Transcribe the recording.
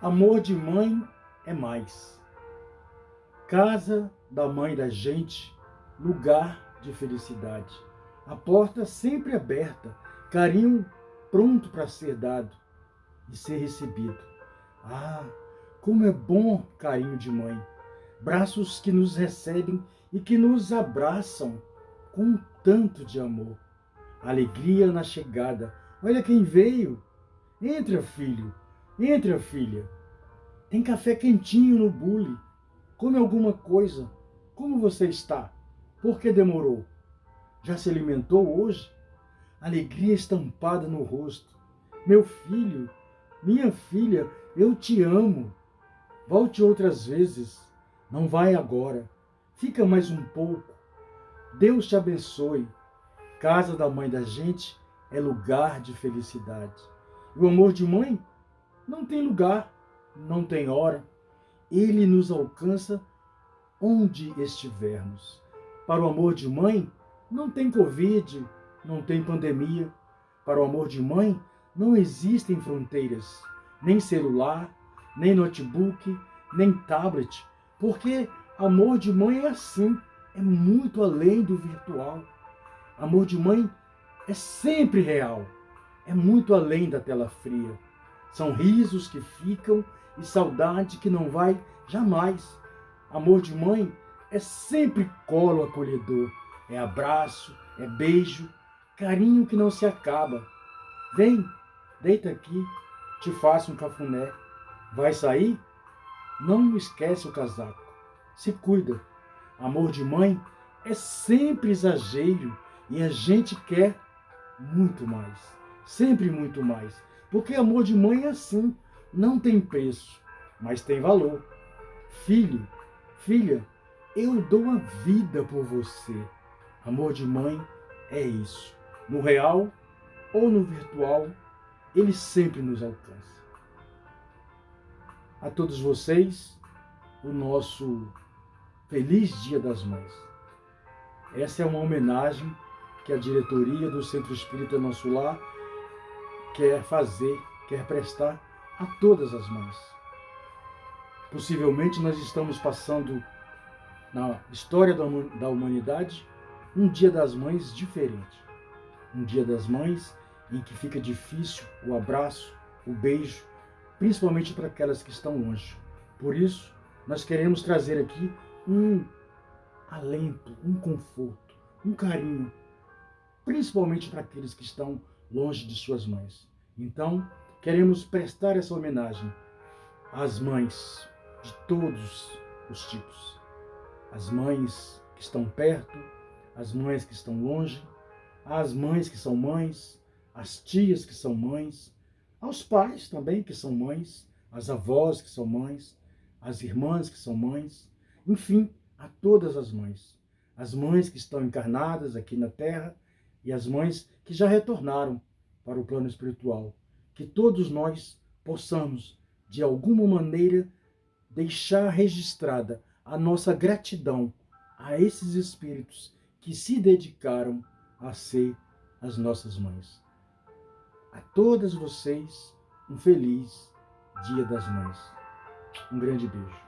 Amor de mãe é mais. Casa da mãe da gente, lugar de felicidade. A porta sempre aberta, carinho pronto para ser dado e ser recebido. Ah, como é bom carinho de mãe! Braços que nos recebem e que nos abraçam com tanto de amor. Alegria na chegada. Olha quem veio. Entra, filho. Entra, filha. Tem café quentinho no bule. Come alguma coisa. Como você está? Por que demorou? Já se alimentou hoje? Alegria estampada no rosto. Meu filho, minha filha, eu te amo. Volte outras vezes. Não vai agora. Fica mais um pouco. Deus te abençoe. Casa da mãe da gente é lugar de felicidade. E o amor de mãe não tem lugar, não tem hora. Ele nos alcança onde estivermos. Para o amor de mãe, não tem Covid, não tem pandemia. Para o amor de mãe, não existem fronteiras, nem celular, nem notebook, nem tablet, porque amor de mãe é assim, é muito além do virtual. Amor de mãe é sempre real, é muito além da tela fria. São risos que ficam e saudade que não vai jamais. Amor de mãe é sempre colo acolhedor, é abraço, é beijo, carinho que não se acaba. Vem, deita aqui, te faço um cafuné. Vai sair? Não esquece o casaco. Se cuida. Amor de mãe é sempre exagero e a gente quer muito mais, sempre muito mais. Porque amor de mãe é assim, não tem preço, mas tem valor. Filho, filha, eu dou a vida por você. Amor de mãe é isso. No real ou no virtual, ele sempre nos alcança. A todos vocês, o nosso feliz Dia das Mães. Essa é uma homenagem que a diretoria do Centro Espírita Nosso Lar quer fazer, quer prestar a todas as mães. Possivelmente nós estamos passando na história da humanidade um dia das mães diferente. Um dia das mães em que fica difícil o abraço, o beijo, principalmente para aquelas que estão longe. Por isso, nós queremos trazer aqui um alento, um conforto, um carinho principalmente para aqueles que estão longe de suas mães. Então, queremos prestar essa homenagem às mães de todos os tipos. As mães que estão perto, as mães que estão longe, as mães que são mães, as tias que são mães, aos pais também que são mães, as avós que são mães, as irmãs que são mães, enfim, a todas as mães. As mães que estão encarnadas aqui na Terra e as mães que já retornaram para o plano espiritual. Que todos nós possamos, de alguma maneira, deixar registrada a nossa gratidão a esses espíritos que se dedicaram a ser as nossas mães. A todas vocês, um feliz Dia das Mães. Um grande beijo.